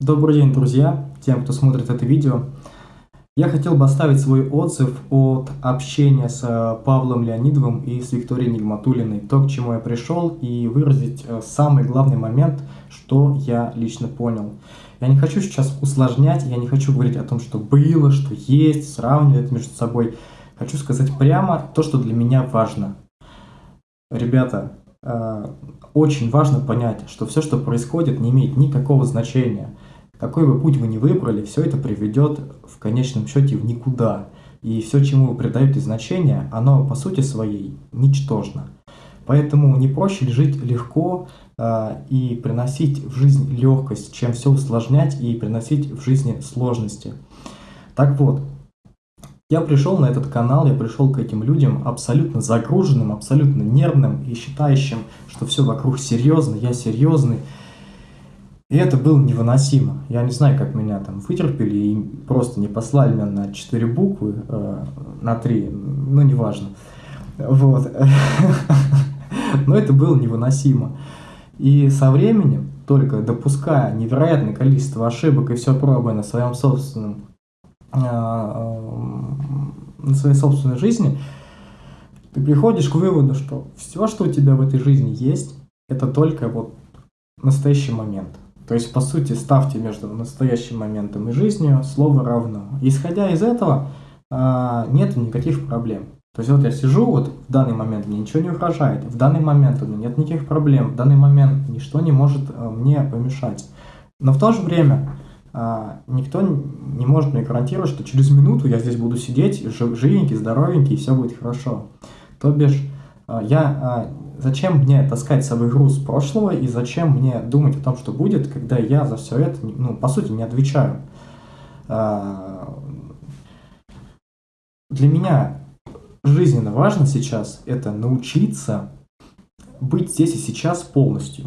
Добрый день, друзья, тем, кто смотрит это видео. Я хотел бы оставить свой отзыв от общения с э, Павлом Леонидовым и с Викторией Нигматулиной, то, к чему я пришел, и выразить э, самый главный момент, что я лично понял. Я не хочу сейчас усложнять, я не хочу говорить о том, что было, что есть, сравнивать между собой. Хочу сказать прямо то, что для меня важно. Ребята, э, очень важно понять, что все, что происходит, не имеет никакого значения. Какой бы путь вы ни выбрали, все это приведет в конечном счете в никуда. И все, чему вы придаете значение, оно по сути своей ничтожно. Поэтому не проще ли жить легко э, и приносить в жизнь легкость, чем все усложнять и приносить в жизни сложности. Так вот, я пришел на этот канал, я пришел к этим людям абсолютно загруженным, абсолютно нервным и считающим, что все вокруг серьезно, я серьезный. И это было невыносимо. Я не знаю, как меня там вытерпели и просто не послали меня на четыре буквы, э, на три, ну неважно. Вот. Но это было невыносимо. И со временем, только допуская невероятное количество ошибок и все пробуя на своем собственном а, на своей собственной жизни, ты приходишь к выводу, что все, что у тебя в этой жизни есть, это только вот настоящий момент. То есть, по сути, ставьте между настоящим моментом и жизнью слово равно. Исходя из этого, а, нет никаких проблем. То есть вот я сижу, вот в данный момент мне ничего не угрожает, в данный момент у меня нет никаких проблем, в данный момент ничто не может а, мне помешать. Но в то же время а, никто не может мне гарантировать, что через минуту я здесь буду сидеть, живенький, здоровенький, и все будет хорошо. То бишь, я, а, зачем мне таскать с собой груз прошлого, и зачем мне думать о том, что будет, когда я за все это, ну, по сути, не отвечаю. Для меня жизненно важно сейчас это научиться быть здесь и сейчас полностью.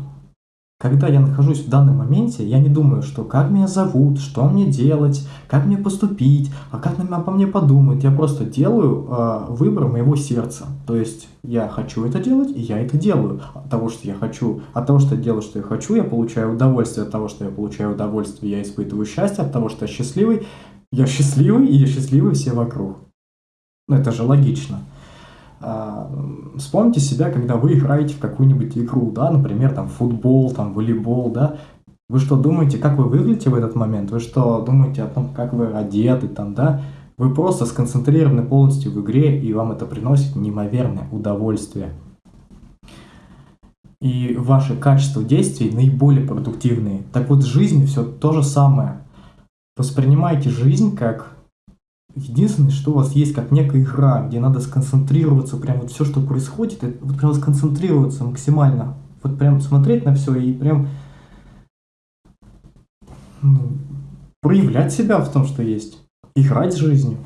Когда я нахожусь в данном моменте, я не думаю, что как меня зовут, что мне делать, как мне поступить, а как обо мне подумают. Я просто делаю э, выбор моего сердца. То есть я хочу это делать, и я это делаю. От того, что я хочу, от того, что я делаю, что я хочу, я получаю удовольствие. От того, что я получаю удовольствие, я испытываю счастье. От того, что я счастливый, я счастливый, и я счастливый все вокруг. Ну, это же логично. А, вспомните себя, когда вы играете в какую-нибудь игру, да, например, там футбол, там волейбол, да, вы что думаете, как вы выглядите в этот момент? Вы что думаете о том, как вы одеты там, да? Вы просто сконцентрированы полностью в игре, и вам это приносит неимоверное удовольствие. И ваши качества действий наиболее продуктивные. Так вот, в жизни все то же самое. Воспринимайте жизнь как Единственное, что у вас есть как некая игра, где надо сконцентрироваться, прям вот все, что происходит, вот прям сконцентрироваться максимально. Вот прям смотреть на все и прям ну, проявлять себя в том, что есть. Играть с жизнью.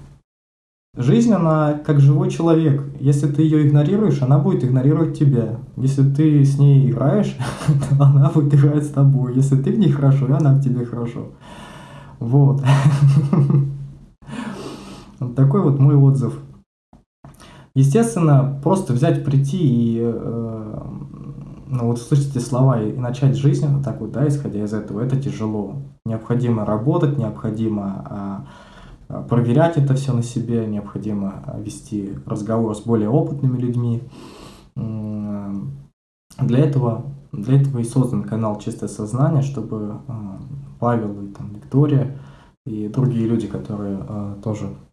Жизнь, она как живой человек. Если ты ее игнорируешь, она будет игнорировать тебя. Если ты с ней играешь, то она будет играть с тобой. Если ты в ней хорошо, она в тебе хорошо. Вот. Вот такой вот мой отзыв. Естественно, просто взять, прийти и э, ну, вот услышать эти слова и, и начать жизнь вот так вот, да, исходя из этого, это тяжело. Необходимо работать, необходимо э, проверять это все на себе, необходимо вести разговор с более опытными людьми. Для этого, для этого и создан канал «Чистое сознание», чтобы э, Павел и там, Виктория и другие люди, которые э, тоже Э,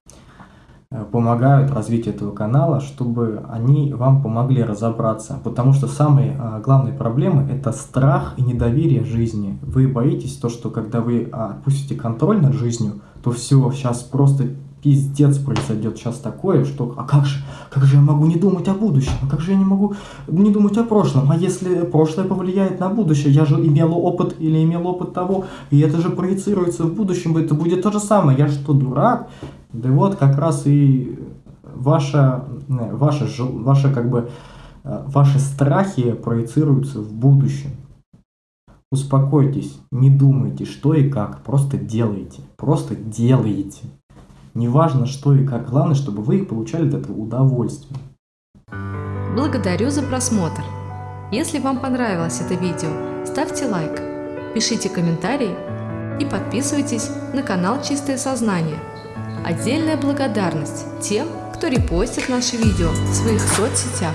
помогают развитию этого канала, чтобы они вам помогли разобраться. Потому что самые а, главные проблемы – это страх и недоверие жизни. Вы боитесь то, что когда вы а, отпустите контроль над жизнью, то все, сейчас просто пиздец произойдет сейчас такое, что а как же, как же я могу не думать о будущем, а как же я не могу не думать о прошлом, а если прошлое повлияет на будущее, я же имел опыт или имел опыт того, и это же проецируется в будущем, это будет то же самое, я что, дурак? Да вот как раз и ваша, ваша, ваша как бы, э, ваши страхи проецируются в будущем. Успокойтесь, не думайте, что и как, просто делайте, просто делайте. Неважно, что и как, главное, чтобы вы получали от этого удовольствие. Благодарю за просмотр. Если вам понравилось это видео, ставьте лайк, пишите комментарии и подписывайтесь на канал Чистое Сознание. Отдельная благодарность тем, кто репостит наши видео в своих соцсетях.